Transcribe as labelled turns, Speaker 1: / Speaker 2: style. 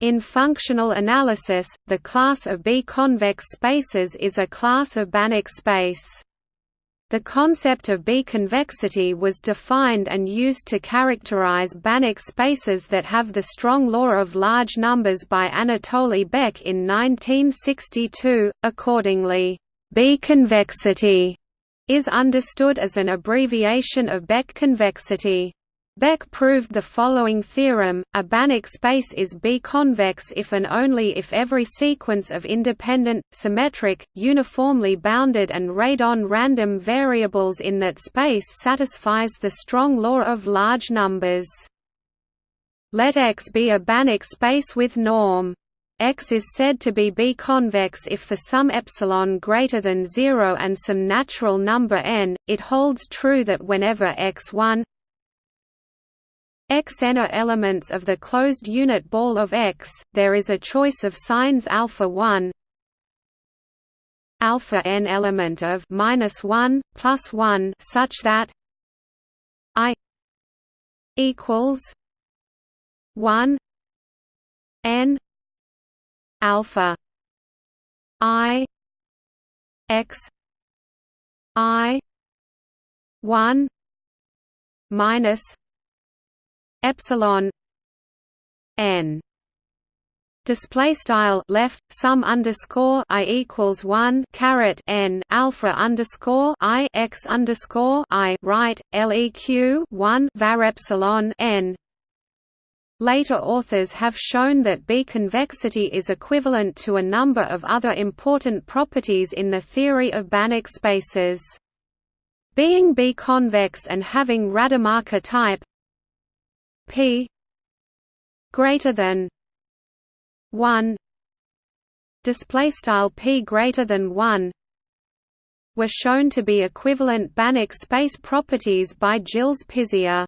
Speaker 1: In functional analysis, the class of B-convex spaces is a class of Banach space. The concept of B-convexity was defined and used to characterize Banach spaces that have the strong law of large numbers by Anatoly Beck in 1962. Accordingly, B-convexity is understood as an abbreviation of Beck convexity. Beck proved the following theorem, a Banach space is B-convex if and only if every sequence of independent, symmetric, uniformly bounded and radon random variables in that space satisfies the strong law of large numbers. Let X be a Banach space with norm. X is said to be B-convex if for some epsilon greater than 0 and some natural number n, it holds true that whenever x1 xn are elements of the closed unit ball of X, there is a choice of signs alpha 1 alpha n element of minus 1 plus 1 such that i equals 1 n alpha i x i 1 minus epsilon n display style left sum underscore i equals 1 caret n alpha underscore i x underscore i right leq 1 var epsilon n Later authors have shown that B-convexity is equivalent to a number of other important properties in the theory of Banach spaces. Being B-convex and having Rademacher type p greater than 1 display style p greater than 1 were shown to be equivalent Banach space properties by Gilles Pisier